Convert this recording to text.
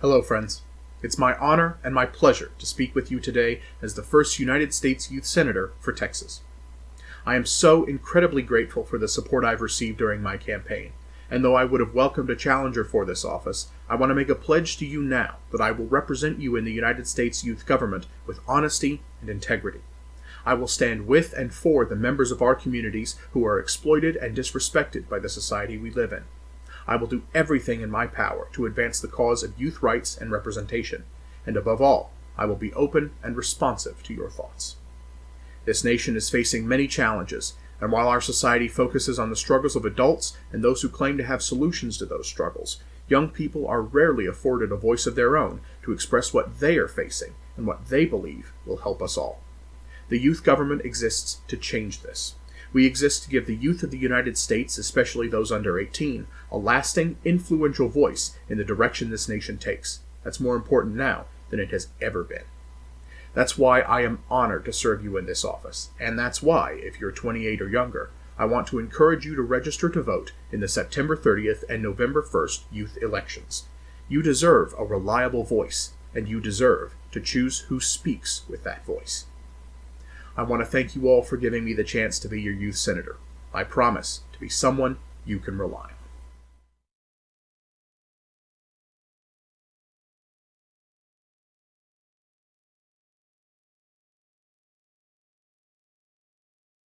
Hello, friends. It's my honor and my pleasure to speak with you today as the first United States Youth Senator for Texas. I am so incredibly grateful for the support I've received during my campaign, and though I would have welcomed a challenger for this office, I want to make a pledge to you now that I will represent you in the United States youth government with honesty and integrity. I will stand with and for the members of our communities who are exploited and disrespected by the society we live in. I will do everything in my power to advance the cause of youth rights and representation, and above all, I will be open and responsive to your thoughts. This nation is facing many challenges, and while our society focuses on the struggles of adults and those who claim to have solutions to those struggles, young people are rarely afforded a voice of their own to express what they are facing and what they believe will help us all. The youth government exists to change this. We exist to give the youth of the United States, especially those under 18, a lasting, influential voice in the direction this nation takes. That's more important now than it has ever been. That's why I am honored to serve you in this office, and that's why, if you're 28 or younger, I want to encourage you to register to vote in the September 30th and November 1st youth elections. You deserve a reliable voice, and you deserve to choose who speaks with that voice. I want to thank you all for giving me the chance to be your youth senator. I promise to be someone you can rely on.